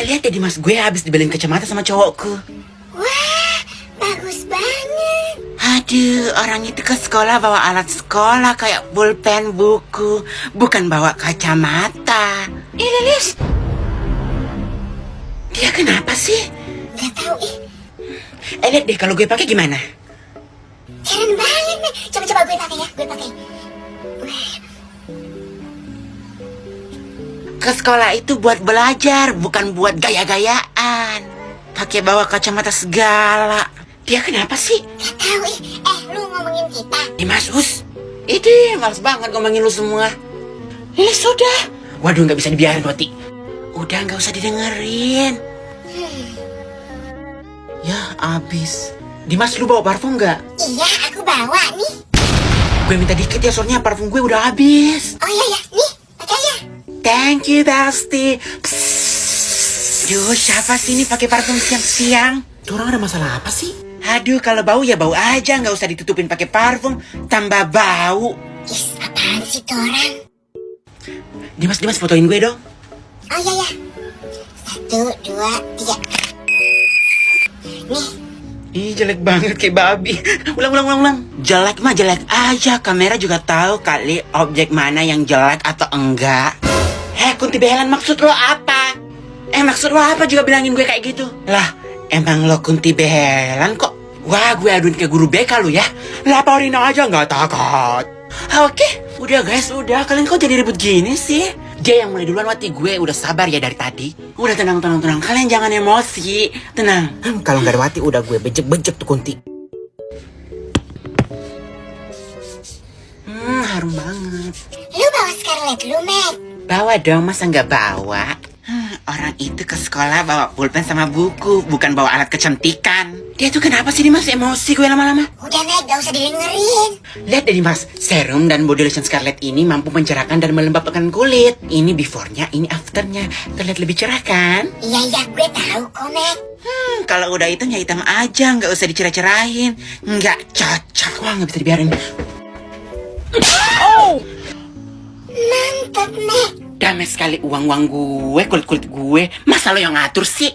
Eh lihat deh Dimas, gue habis dibeliin kacamata sama cowokku. Wah, bagus banget. Aduh, orang itu ke sekolah bawa alat sekolah kayak pulpen, buku, bukan bawa kacamata. Ih, Lilis. Dia kenapa sih? Gak tahu ih, Eh, lihat deh kalau gue pakai gimana? keren banget nih. Coba coba gue pakai ya, gue pakai. Ke sekolah itu buat belajar, bukan buat gaya-gayaan. Pakai bawa kacamata segala. Dia kenapa sih? gak tahu ih. Eh, lu ngomongin kita. Dimas Us. Ini males banget ngomongin lu semua. Lilis sudah. Waduh, nggak bisa dibiarin, Roti. Udah nggak usah didengerin. Ya, abis. Dimas, lu bawa parfum nggak? Iya, aku bawa nih. Gue minta dikit ya, soalnya parfum gue udah habis. Oh iya ya, nih, ya. Thank you, Besti. Duh, siapa sih ini pakai parfum siang-siang? Tuh orang ada masalah apa sih? Aduh, kalau bau ya bau aja, nggak usah ditutupin pakai parfum, tambah bau. Is, apaan sih tuh orang? Dimas, Dimas fotoin gue dong. Oh iya ya. Satu, dua, tiga. Nih, Ih jelek banget kayak babi Ulang ulang ulang ulang Jelek mah jelek aja Kamera juga tahu kali objek mana yang jelek atau enggak Kunti Behelan maksud lo apa? Eh maksud lo apa juga bilangin gue kayak gitu? Lah emang lo Kunti Behelan kok? Wah gue aduin ke guru BK lu ya Laporin aja nggak takut Oke udah guys udah Kalian kok jadi ribut gini sih? Dia yang mulai duluan wati gue udah sabar ya dari tadi Udah tenang tenang tenang Kalian jangan emosi Tenang Hmm, kalau nggak ada Wati udah gue bejek-bejek tuh Kunti. Hmm, harum banget. lu bawa Scarlett lu, Mac. Bawa dong, masa nggak bawa? Hmm, orang itu ke sekolah bawa pulpen sama buku, bukan bawa alat kecantikan. Dia tuh kenapa sih Dimas emosi gue lama-lama? Udah, Mac, gak usah didengerin. Lihat deh Dimas, serum dan body lotion Scarlett ini mampu mencerahkan dan melembabkan kulit. Ini before-nya, ini after-nya. Terlihat lebih cerah kan? Iya, iya, gue tahu kok, Mac. Hmm, kalau udah hitam ya hitam aja, nggak usah dicerah-cerahin. Nggak cocok, wah nggak bisa dibiarin. Mantap, Mac. Damai sekali uang-uang gue, kulit-kulit gue. Masa lo yang ngatur sih?